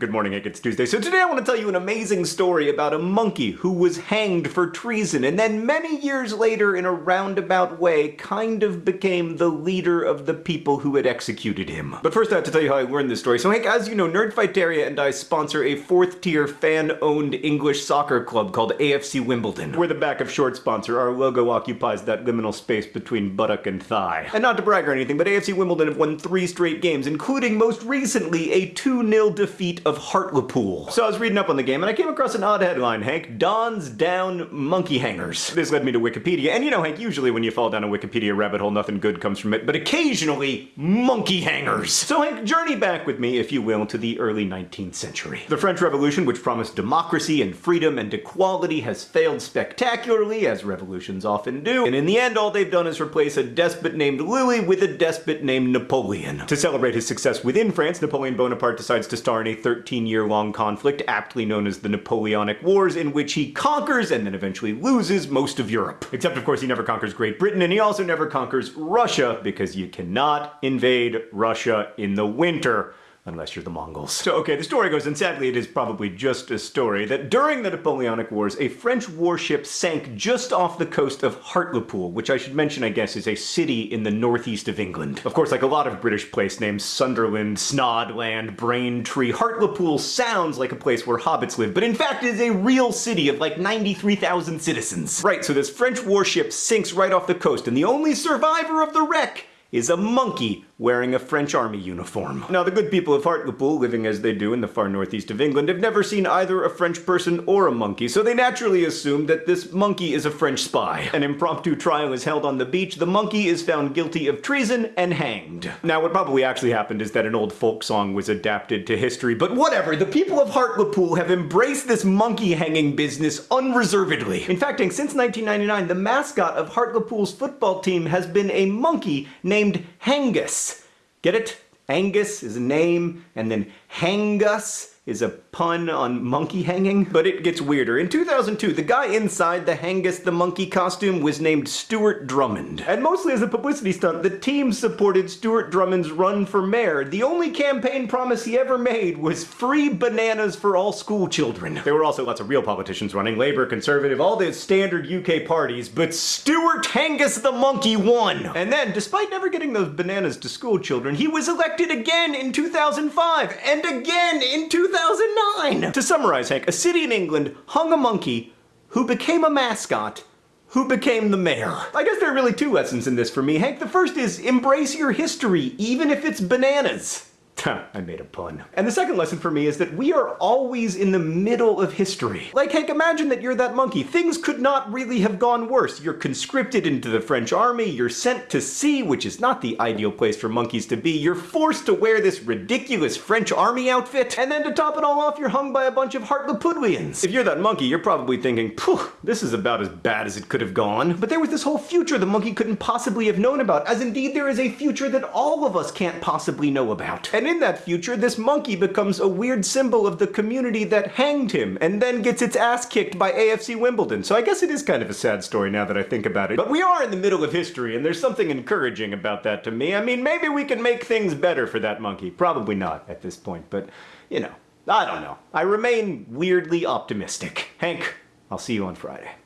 Good morning, Hank. It's Tuesday. So today I want to tell you an amazing story about a monkey who was hanged for treason and then many years later in a roundabout way kind of became the leader of the people who had executed him. But first I have to tell you how I learned this story. So Hank, as you know, Nerdfighteria and I sponsor a fourth tier fan-owned English soccer club called AFC Wimbledon. We're the back of short sponsor. Our logo occupies that liminal space between buttock and thigh. And not to brag or anything, but AFC Wimbledon have won three straight games, including most recently a 2-0 defeat of Hartlepool. So I was reading up on the game and I came across an odd headline, Hank, Don's Down Monkey Hangers. This led me to Wikipedia, and you know Hank, usually when you fall down a Wikipedia rabbit hole, nothing good comes from it, but occasionally, monkey hangers. So Hank, journey back with me, if you will, to the early 19th century. The French Revolution, which promised democracy and freedom and equality, has failed spectacularly, as revolutions often do, and in the end all they've done is replace a despot named Louis with a despot named Napoleon. To celebrate his success within France, Napoleon Bonaparte decides to star in a third 13-year-long conflict, aptly known as the Napoleonic Wars, in which he conquers and then eventually loses most of Europe. Except, of course, he never conquers Great Britain, and he also never conquers Russia, because you cannot invade Russia in the winter unless you're the Mongols. So okay, the story goes, and sadly it is probably just a story, that during the Napoleonic Wars, a French warship sank just off the coast of Hartlepool, which I should mention, I guess, is a city in the northeast of England. Of course, like a lot of British place names, Sunderland, Snodland, Braintree, Hartlepool sounds like a place where hobbits live, but in fact it is a real city of like 93,000 citizens. Right, so this French warship sinks right off the coast, and the only survivor of the wreck is a monkey wearing a French army uniform. Now, the good people of Hartlepool, living as they do in the far northeast of England, have never seen either a French person or a monkey, so they naturally assume that this monkey is a French spy. An impromptu trial is held on the beach, the monkey is found guilty of treason and hanged. Now, what probably actually happened is that an old folk song was adapted to history, but whatever, the people of Hartlepool have embraced this monkey hanging business unreservedly. In fact, since 1999, the mascot of Hartlepool's football team has been a monkey named H'Angus. Get it? Angus is a name, and then H'Angus is a pun on monkey hanging, but it gets weirder. In 2002, the guy inside the H'Angus the Monkey costume was named Stuart Drummond. And mostly as a publicity stunt, the team supported Stuart Drummond's run for mayor. The only campaign promise he ever made was free bananas for all school children. There were also lots of real politicians running, Labour, Conservative, all the standard UK parties, but Stuart H'Angus the Monkey won! And then, despite never getting those bananas to school children, he was elected again in 2005, and again in 2000 2009! To summarize, Hank, a city in England hung a monkey who became a mascot who became the mayor. I guess there are really two lessons in this for me, Hank. The first is embrace your history, even if it's bananas. I made a pun. And the second lesson for me is that we are always in the middle of history. Like, Hank, imagine that you're that monkey. Things could not really have gone worse. You're conscripted into the French army, you're sent to sea, which is not the ideal place for monkeys to be, you're forced to wear this ridiculous French army outfit, and then to top it all off, you're hung by a bunch of Hartlepoolians. If you're that monkey, you're probably thinking, Phew, this is about as bad as it could have gone. But there was this whole future the monkey couldn't possibly have known about, as indeed there is a future that all of us can't possibly know about. And in that future, this monkey becomes a weird symbol of the community that hanged him, and then gets its ass kicked by AFC Wimbledon. So I guess it is kind of a sad story now that I think about it. But we are in the middle of history, and there's something encouraging about that to me. I mean, maybe we can make things better for that monkey. Probably not at this point, but, you know, I don't know. I remain weirdly optimistic. Hank, I'll see you on Friday.